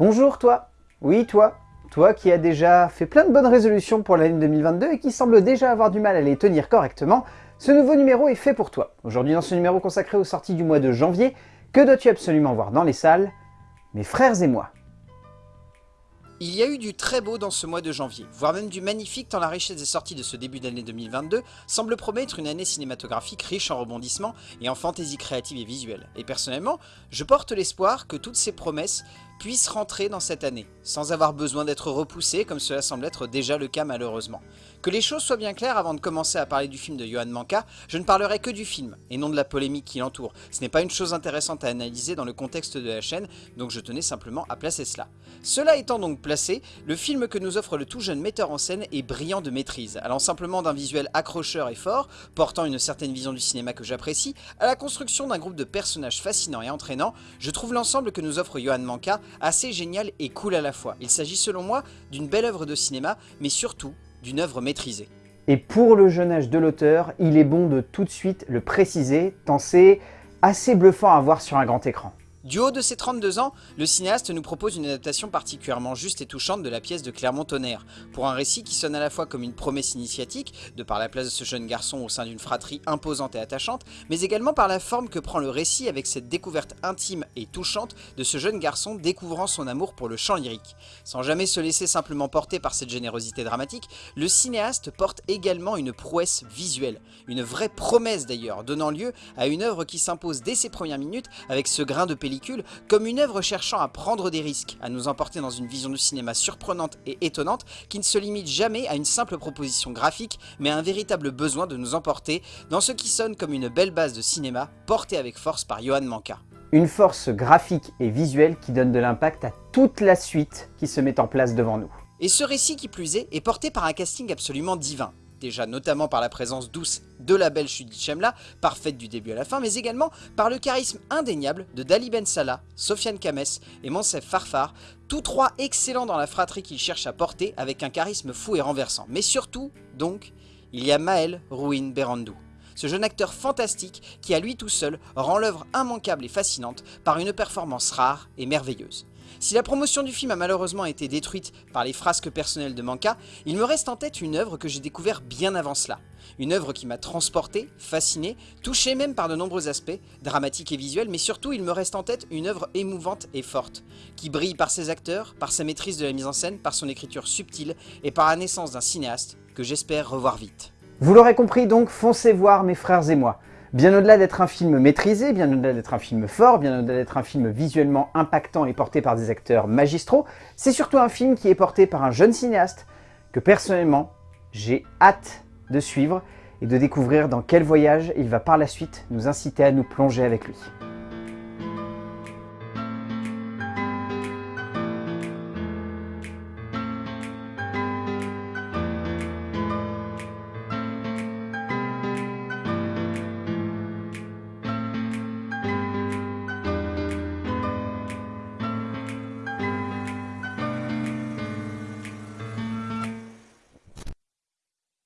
Bonjour toi Oui toi Toi qui as déjà fait plein de bonnes résolutions pour l'année 2022 et qui semble déjà avoir du mal à les tenir correctement, ce nouveau numéro est fait pour toi. Aujourd'hui dans ce numéro consacré aux sorties du mois de janvier, que dois-tu absolument voir dans les salles Mes frères et moi? Il y a eu du très beau dans ce mois de janvier, voire même du magnifique tant la richesse des sorties de ce début d'année 2022 semble promettre une année cinématographique riche en rebondissements et en fantaisie créative et visuelle. Et personnellement, je porte l'espoir que toutes ces promesses puissent rentrer dans cette année, sans avoir besoin d'être repoussées comme cela semble être déjà le cas malheureusement. Que les choses soient bien claires avant de commencer à parler du film de Johan Manka, je ne parlerai que du film, et non de la polémique qui l'entoure. Ce n'est pas une chose intéressante à analyser dans le contexte de la chaîne, donc je tenais simplement à placer cela. Cela étant donc placé, le film que nous offre le tout jeune metteur en scène est brillant de maîtrise, allant simplement d'un visuel accrocheur et fort, portant une certaine vision du cinéma que j'apprécie, à la construction d'un groupe de personnages fascinants et entraînants, je trouve l'ensemble que nous offre Johan Manka assez génial et cool à la fois. Il s'agit selon moi d'une belle œuvre de cinéma, mais surtout d'une œuvre maîtrisée. Et pour le jeune âge de l'auteur, il est bon de tout de suite le préciser, tant c'est assez bluffant à voir sur un grand écran. Du haut de ses 32 ans, le cinéaste nous propose une adaptation particulièrement juste et touchante de la pièce de Clermont-Tonnerre, pour un récit qui sonne à la fois comme une promesse initiatique, de par la place de ce jeune garçon au sein d'une fratrie imposante et attachante, mais également par la forme que prend le récit avec cette découverte intime et touchante de ce jeune garçon découvrant son amour pour le chant lyrique. Sans jamais se laisser simplement porter par cette générosité dramatique, le cinéaste porte également une prouesse visuelle, une vraie promesse d'ailleurs, donnant lieu à une œuvre qui s'impose dès ses premières minutes avec ce grain de comme une œuvre cherchant à prendre des risques, à nous emporter dans une vision du cinéma surprenante et étonnante qui ne se limite jamais à une simple proposition graphique, mais à un véritable besoin de nous emporter dans ce qui sonne comme une belle base de cinéma portée avec force par Johan Manka. Une force graphique et visuelle qui donne de l'impact à toute la suite qui se met en place devant nous. Et ce récit qui plus est, est porté par un casting absolument divin déjà notamment par la présence douce de la belle Shudi Chemla, parfaite du début à la fin, mais également par le charisme indéniable de Dali Ben Salah, Sofiane Kames et Monsef Farfar, tous trois excellents dans la fratrie qu'ils cherchent à porter avec un charisme fou et renversant. Mais surtout, donc, il y a Maël Rouin Berandou. Ce jeune acteur fantastique qui à lui tout seul rend l'œuvre immanquable et fascinante par une performance rare et merveilleuse. Si la promotion du film a malheureusement été détruite par les frasques personnelles de Manka, il me reste en tête une œuvre que j'ai découvert bien avant cela. Une œuvre qui m'a transporté, fasciné, touché même par de nombreux aspects, dramatiques et visuels, mais surtout il me reste en tête une œuvre émouvante et forte, qui brille par ses acteurs, par sa maîtrise de la mise en scène, par son écriture subtile et par la naissance d'un cinéaste que j'espère revoir vite. Vous l'aurez compris donc, foncez voir mes frères et moi. Bien au-delà d'être un film maîtrisé, bien au-delà d'être un film fort, bien au-delà d'être un film visuellement impactant et porté par des acteurs magistraux, c'est surtout un film qui est porté par un jeune cinéaste que personnellement, j'ai hâte de suivre et de découvrir dans quel voyage il va par la suite nous inciter à nous plonger avec lui.